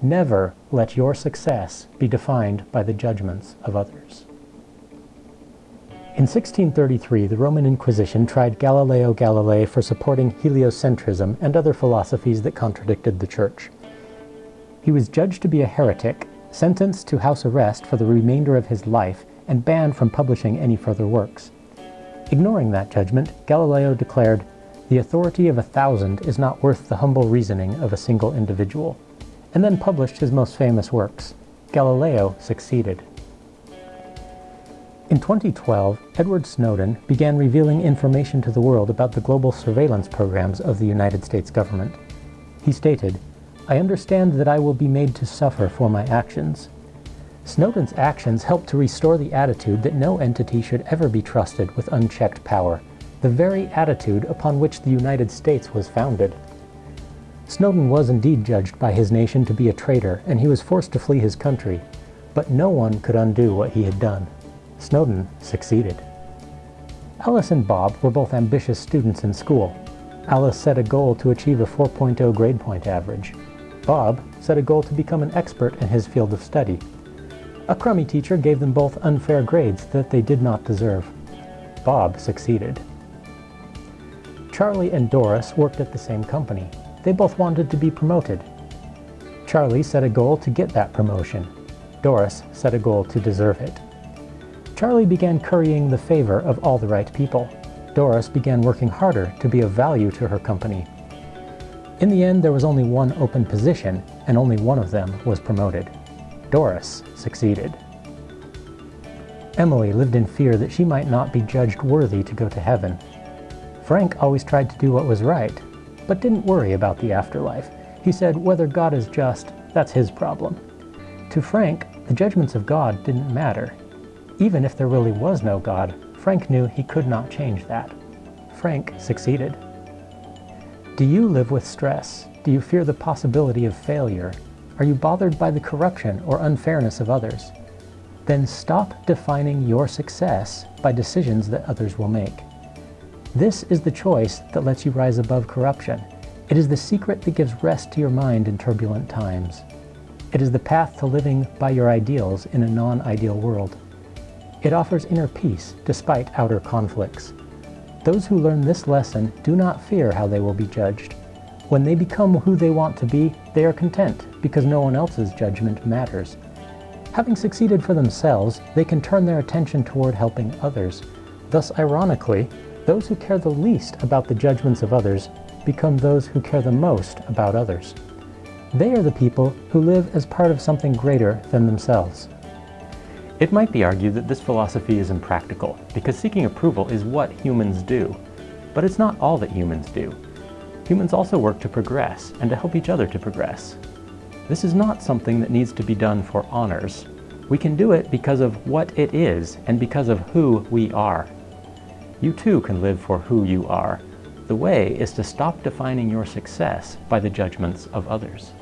Never let your success be defined by the judgments of others. In 1633, the Roman Inquisition tried Galileo Galilei for supporting heliocentrism and other philosophies that contradicted the Church. He was judged to be a heretic, sentenced to house arrest for the remainder of his life, and banned from publishing any further works. Ignoring that judgment, Galileo declared, The authority of a thousand is not worth the humble reasoning of a single individual and then published his most famous works. Galileo succeeded. In 2012, Edward Snowden began revealing information to the world about the global surveillance programs of the United States government. He stated, I understand that I will be made to suffer for my actions. Snowden's actions helped to restore the attitude that no entity should ever be trusted with unchecked power, the very attitude upon which the United States was founded. Snowden was indeed judged by his nation to be a traitor, and he was forced to flee his country. But no one could undo what he had done. Snowden succeeded. Alice and Bob were both ambitious students in school. Alice set a goal to achieve a 4.0 grade point average. Bob set a goal to become an expert in his field of study. A crummy teacher gave them both unfair grades that they did not deserve. Bob succeeded. Charlie and Doris worked at the same company. They both wanted to be promoted. Charlie set a goal to get that promotion. Doris set a goal to deserve it. Charlie began currying the favor of all the right people. Doris began working harder to be of value to her company. In the end, there was only one open position, and only one of them was promoted. Doris succeeded. Emily lived in fear that she might not be judged worthy to go to heaven. Frank always tried to do what was right, but didn't worry about the afterlife. He said, whether God is just, that's his problem. To Frank, the judgments of God didn't matter. Even if there really was no God, Frank knew he could not change that. Frank succeeded. Do you live with stress? Do you fear the possibility of failure? Are you bothered by the corruption or unfairness of others? Then stop defining your success by decisions that others will make. This is the choice that lets you rise above corruption. It is the secret that gives rest to your mind in turbulent times. It is the path to living by your ideals in a non-ideal world. It offers inner peace despite outer conflicts. Those who learn this lesson do not fear how they will be judged. When they become who they want to be, they are content because no one else's judgment matters. Having succeeded for themselves, they can turn their attention toward helping others. Thus, ironically, those who care the least about the judgments of others become those who care the most about others. They are the people who live as part of something greater than themselves. It might be argued that this philosophy is impractical, because seeking approval is what humans do. But it's not all that humans do. Humans also work to progress, and to help each other to progress. This is not something that needs to be done for honors. We can do it because of what it is, and because of who we are. You too can live for who you are. The way is to stop defining your success by the judgments of others.